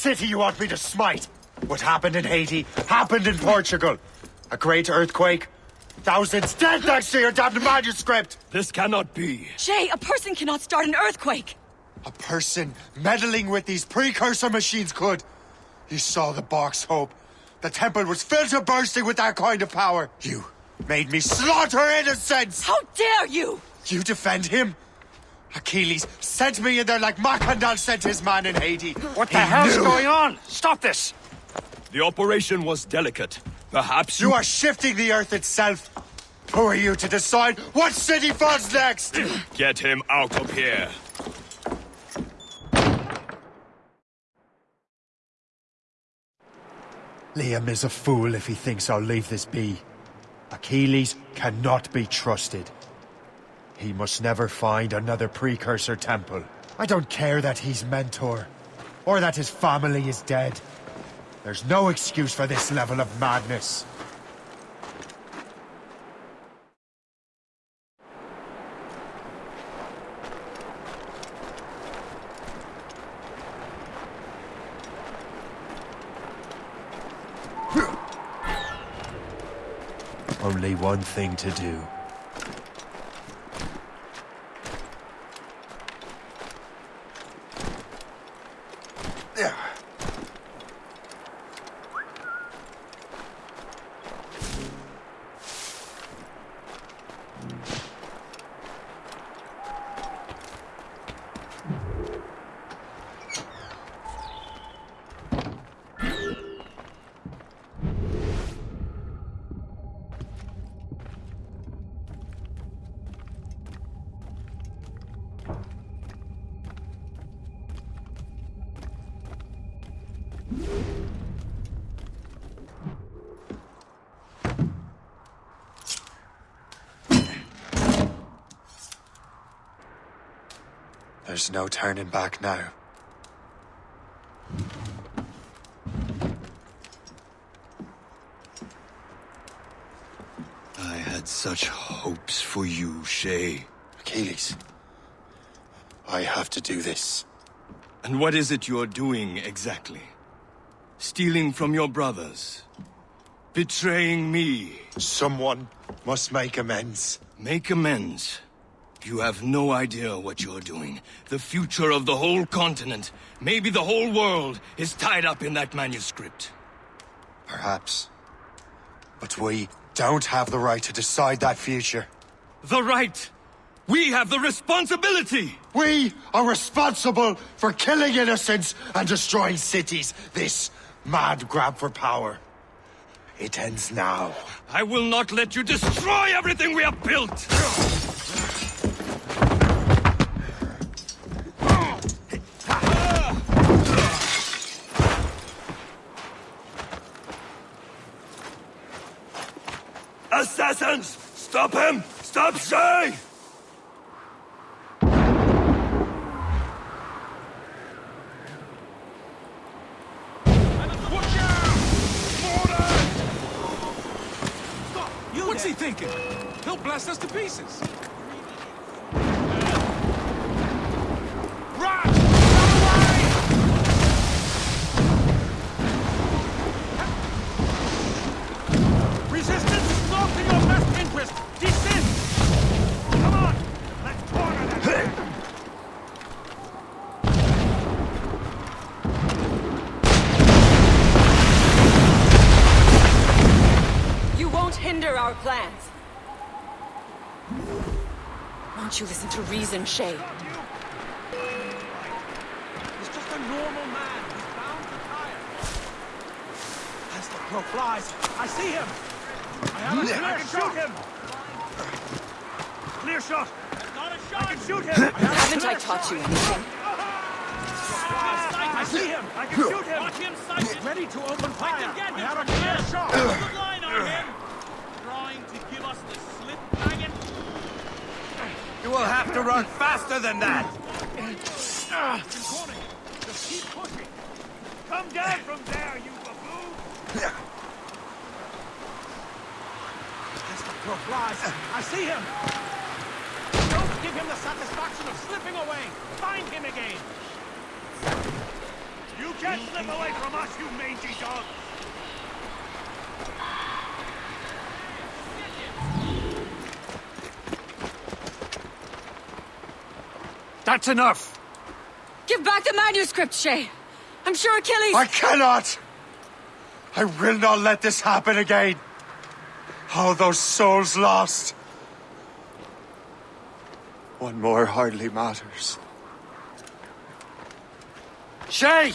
city you want me to smite? What happened in Haiti happened in Portugal. A great earthquake. Thousands dead thanks to your damned manuscript! This cannot be. Shay, a person cannot start an earthquake! A person meddling with these precursor machines could. You saw the box, Hope. The temple was filled to bursting with that kind of power. You made me slaughter innocents! How dare you! You defend him? Achilles sent me in there like Mackandal sent his man in Haiti. What the hell's knew. going on? Stop this! The operation was delicate. Perhaps You are shifting the earth itself. Who are you to decide what city falls next? Get him out of here. Liam is a fool if he thinks I'll leave this be. Achilles cannot be trusted. He must never find another precursor temple. I don't care that he's mentor, or that his family is dead. There's no excuse for this level of madness. Only one thing to do. There's no turning back now. I had such hopes for you, Shay. Achilles. I have to do this. And what is it you're doing exactly? Stealing from your brothers? Betraying me? Someone must make amends. Make amends. You have no idea what you're doing. The future of the whole continent, maybe the whole world, is tied up in that manuscript. Perhaps. But we don't have the right to decide that future. The right! We have the responsibility! We are responsible for killing innocents and destroying cities. This mad grab for power. It ends now. I will not let you destroy everything we have built! Assassins! Stop him! Stop Shay! What's he thinking? He'll blast us to pieces. Our plans. Won't you listen to reason, Shay? He's just a normal man. He's bound to tire. As the crow flies, I see him! I have a clear shot! him! Clear shot! Not a shot! I can shoot him! I have a Haven't I taught shot. you anything? I see him! I can shoot him! Watch him sighted! Ready to open fire! I, have a clear shot! Good line on him. Trying to give us the slip, maggot. You will have to run faster than that! Just keep pushing. Come down from there, you baboon! As the crow flies, I see him! Don't give him the satisfaction of slipping away! Find him again! You can't slip away from us, you mangy dog! That's enough! Give back the manuscript, Shay! I'm sure Achilles... I cannot! I will not let this happen again! All those souls lost! One more hardly matters. Shay!